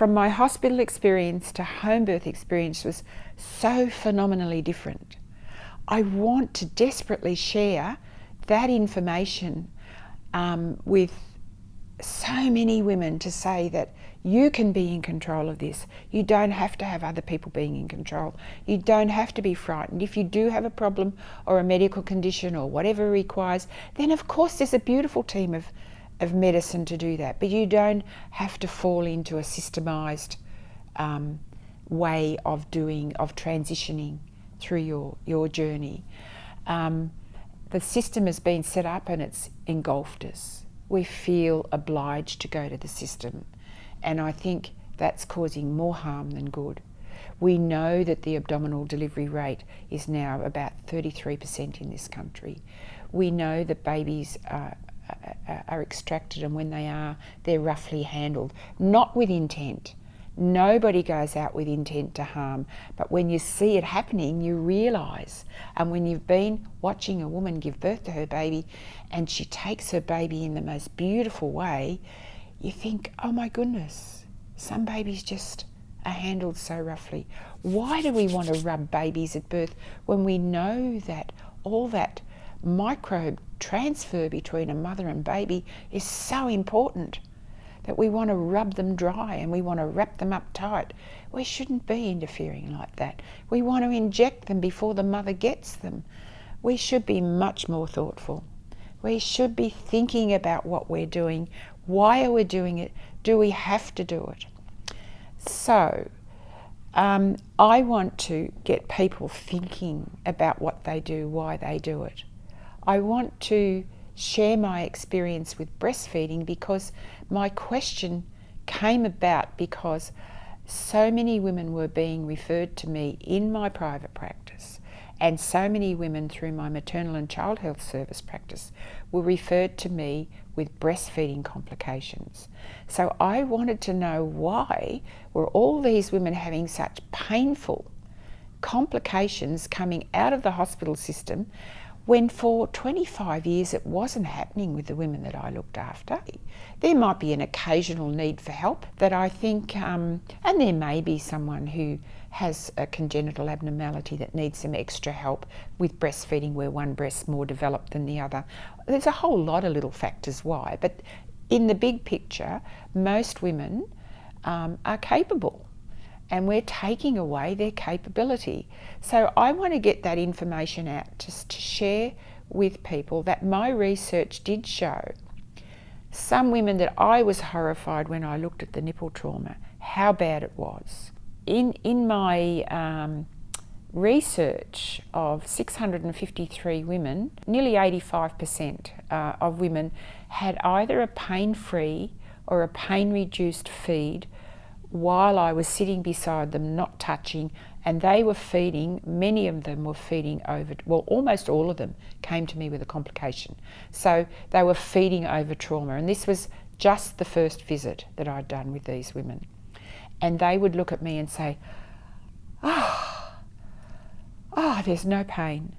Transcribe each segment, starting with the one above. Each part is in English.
From my hospital experience to home birth experience was so phenomenally different. I want to desperately share that information um, with so many women to say that you can be in control of this. You don't have to have other people being in control. You don't have to be frightened. If you do have a problem or a medical condition or whatever requires, then of course there's a beautiful team of, of medicine to do that. But you don't have to fall into a systemised um, way of doing, of transitioning through your, your journey. Um, the system has been set up and it's engulfed us. We feel obliged to go to the system. And I think that's causing more harm than good. We know that the abdominal delivery rate is now about 33% in this country. We know that babies are, are extracted and when they are, they're roughly handled, not with intent. Nobody goes out with intent to harm, but when you see it happening, you realise. And when you've been watching a woman give birth to her baby and she takes her baby in the most beautiful way, you think, oh my goodness, some babies just are handled so roughly. Why do we want to rub babies at birth when we know that all that microbe transfer between a mother and baby is so important that we want to rub them dry and we want to wrap them up tight. We shouldn't be interfering like that. We want to inject them before the mother gets them. We should be much more thoughtful. We should be thinking about what we're doing why are we doing it? Do we have to do it? So, um, I want to get people thinking about what they do, why they do it. I want to share my experience with breastfeeding because my question came about because so many women were being referred to me in my private practice and so many women through my maternal and child health service practice were referred to me with breastfeeding complications. So I wanted to know why were all these women having such painful complications coming out of the hospital system when for 25 years it wasn't happening with the women that I looked after. There might be an occasional need for help that I think, um, and there may be someone who has a congenital abnormality that needs some extra help with breastfeeding where one breast's more developed than the other. There's a whole lot of little factors why, but in the big picture, most women um, are capable and we're taking away their capability. So I want to get that information out just to share with people that my research did show some women that I was horrified when I looked at the nipple trauma, how bad it was. In, in my um, research of 653 women, nearly 85% uh, of women had either a pain-free or a pain-reduced feed while I was sitting beside them, not touching, and they were feeding, many of them were feeding over, well, almost all of them came to me with a complication. So they were feeding over trauma, and this was just the first visit that I'd done with these women. And they would look at me and say, oh, oh, there's no pain.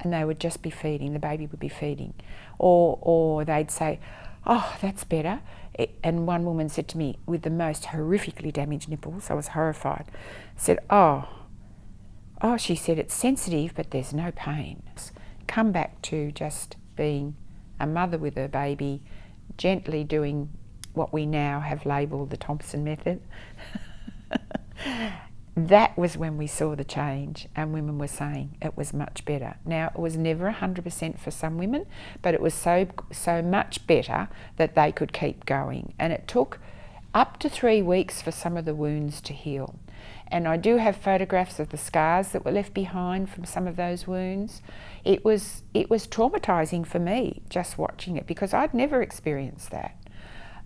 And they would just be feeding, the baby would be feeding. Or, or they'd say, oh, that's better. And one woman said to me, with the most horrifically damaged nipples, I was horrified, said, oh, oh, she said, it's sensitive, but there's no pain. Come back to just being a mother with her baby, gently doing what we now have labelled the Thompson method. that was when we saw the change and women were saying it was much better. Now it was never 100% for some women but it was so so much better that they could keep going and it took up to three weeks for some of the wounds to heal. And I do have photographs of the scars that were left behind from some of those wounds. It was, it was traumatising for me just watching it because I'd never experienced that.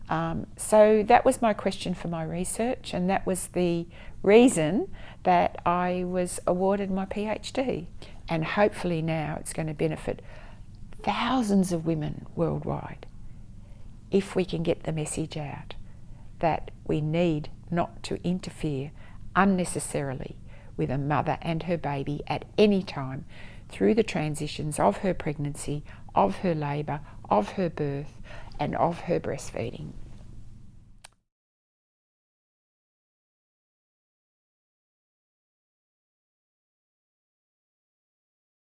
Um, so that was my question for my research and that was the reason that I was awarded my PhD. And hopefully now it's going to benefit thousands of women worldwide if we can get the message out that we need not to interfere unnecessarily with a mother and her baby at any time through the transitions of her pregnancy, of her labour, of her birth and of her breastfeeding.